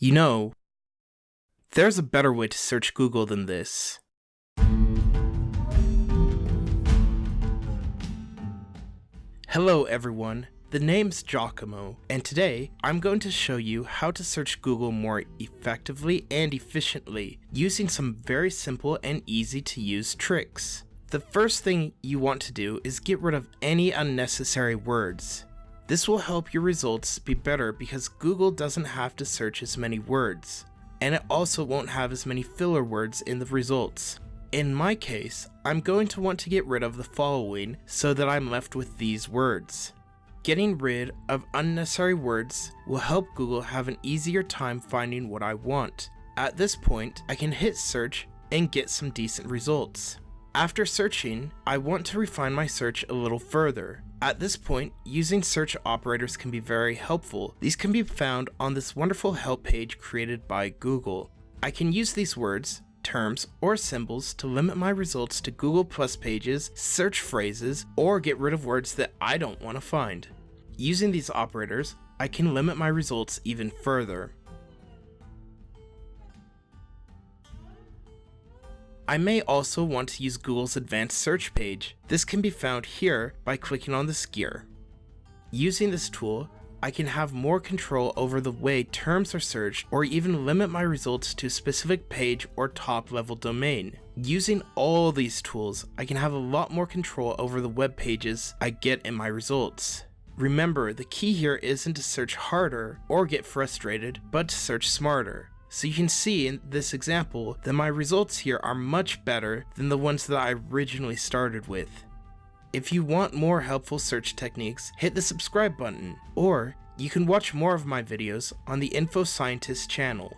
You know, there's a better way to search Google than this. Hello everyone, the name's Giacomo, and today I'm going to show you how to search Google more effectively and efficiently using some very simple and easy to use tricks. The first thing you want to do is get rid of any unnecessary words. This will help your results be better because Google doesn't have to search as many words, and it also won't have as many filler words in the results. In my case, I'm going to want to get rid of the following so that I'm left with these words. Getting rid of unnecessary words will help Google have an easier time finding what I want. At this point, I can hit search and get some decent results. After searching, I want to refine my search a little further. At this point, using search operators can be very helpful. These can be found on this wonderful help page created by Google. I can use these words terms, or symbols to limit my results to Google Plus pages, search phrases, or get rid of words that I don't want to find. Using these operators, I can limit my results even further. I may also want to use Google's advanced search page. This can be found here by clicking on this gear. Using this tool, I can have more control over the way terms are searched or even limit my results to a specific page or top level domain. Using all these tools, I can have a lot more control over the web pages I get in my results. Remember, the key here isn't to search harder or get frustrated, but to search smarter. So you can see in this example that my results here are much better than the ones that I originally started with. If you want more helpful search techniques, hit the subscribe button, or you can watch more of my videos on the Info Scientist channel.